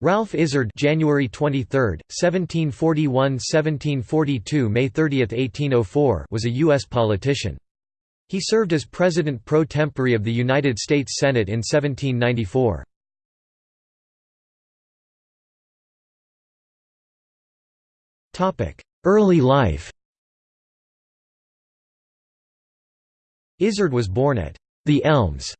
Ralph Izard January 23, 1741–1742 May 30, 1804 was a U.S. politician. He served as President pro tempore of the United States Senate in 1794. Early life Izard was born at The Elms,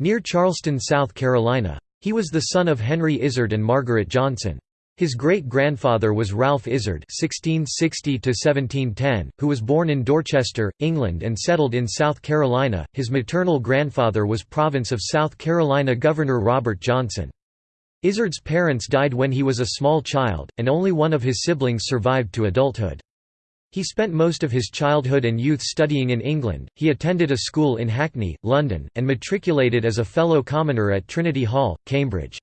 near Charleston, South Carolina. He was the son of Henry Izard and Margaret Johnson. His great-grandfather was Ralph Izard (1660–1710), who was born in Dorchester, England, and settled in South Carolina. His maternal grandfather was Province of South Carolina Governor Robert Johnson. Izard's parents died when he was a small child, and only one of his siblings survived to adulthood. He spent most of his childhood and youth studying in England. He attended a school in Hackney, London, and matriculated as a fellow commoner at Trinity Hall, Cambridge.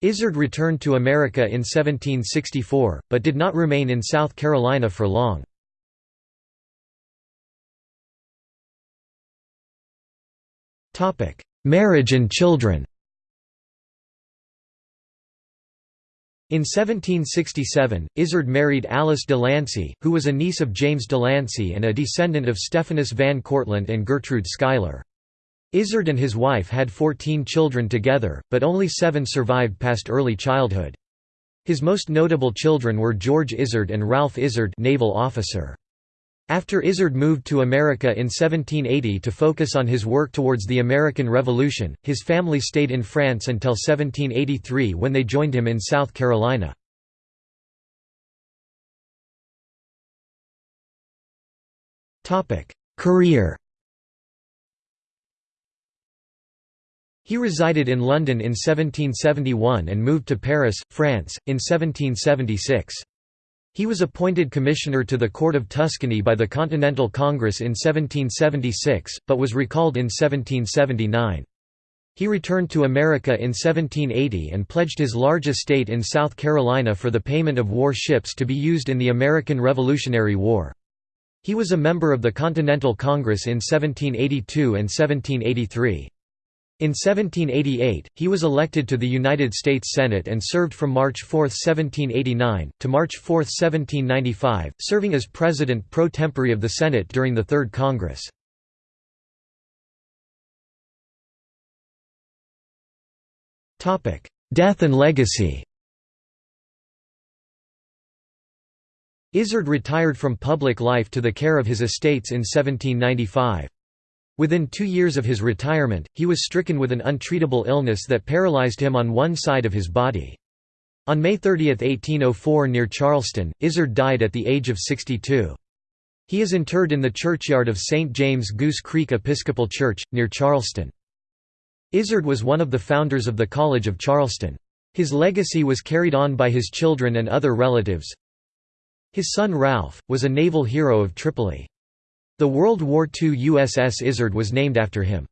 Izard returned to America in 1764, but did not remain in South Carolina for long. Marriage and children In 1767, Izard married Alice de Lancey, who was a niece of James de Lancey and a descendant of Stephanus Van Cortlandt and Gertrude Schuyler. Izard and his wife had 14 children together, but only seven survived past early childhood. His most notable children were George Izard and Ralph Izard naval officer. After Izard moved to America in 1780 to focus on his work towards the American Revolution, his family stayed in France until 1783 when they joined him in South Carolina. Career He resided in London in 1771 and moved to Paris, France, in 1776. He was appointed commissioner to the Court of Tuscany by the Continental Congress in 1776, but was recalled in 1779. He returned to America in 1780 and pledged his large estate in South Carolina for the payment of war ships to be used in the American Revolutionary War. He was a member of the Continental Congress in 1782 and 1783. In 1788, he was elected to the United States Senate and served from March 4, 1789, to March 4, 1795, serving as President pro tempore of the Senate during the Third Congress. Death and legacy Izard retired from public life to the care of his estates in 1795. Within two years of his retirement, he was stricken with an untreatable illness that paralyzed him on one side of his body. On May 30, 1804 near Charleston, Izard died at the age of 62. He is interred in the churchyard of St. James Goose Creek Episcopal Church, near Charleston. Izard was one of the founders of the College of Charleston. His legacy was carried on by his children and other relatives. His son Ralph, was a naval hero of Tripoli. The World War II USS Izard was named after him.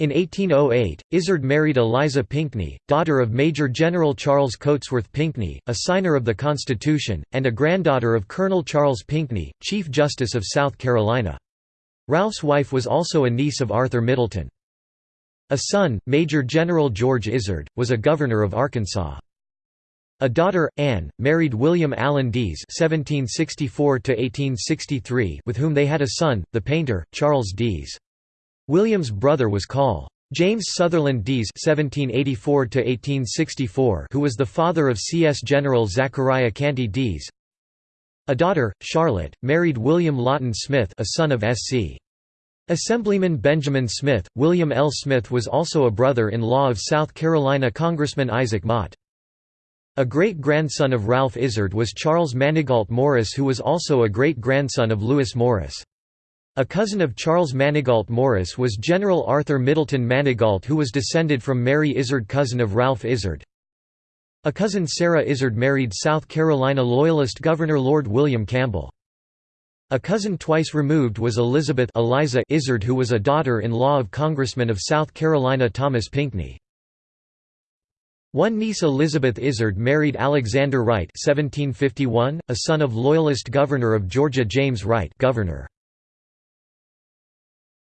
In 1808, Izard married Eliza Pinckney, daughter of Major General Charles Cotesworth Pinckney, a signer of the Constitution, and a granddaughter of Colonel Charles Pinckney, Chief Justice of South Carolina. Ralph's wife was also a niece of Arthur Middleton. A son, Major General George Izard, was a governor of Arkansas. A daughter, Anne, married William Allen (1764–1863), with whom they had a son, the painter Charles Deas. William's brother was Col. James Sutherland (1784–1864), who was the father of C.S. General Zachariah Canty Deas. A daughter, Charlotte, married William Loughton Smith, a son of S.C. Assemblyman Benjamin Smith. William L. Smith was also a brother-in-law of South Carolina Congressman Isaac Motte. A great-grandson of Ralph Izard was Charles Manigault Morris who was also a great-grandson of Lewis Morris. A cousin of Charles Manigault Morris was General Arthur Middleton Manigault who was descended from Mary Izard cousin of Ralph Izard. A cousin Sarah Izard married South Carolina Loyalist Governor Lord William Campbell. A cousin twice removed was Elizabeth Eliza Izard who was a daughter-in-law of Congressman of South Carolina Thomas Pinckney. One niece Elizabeth Izard married Alexander Wright 1751, a son of Loyalist Governor of Georgia James Wright governor.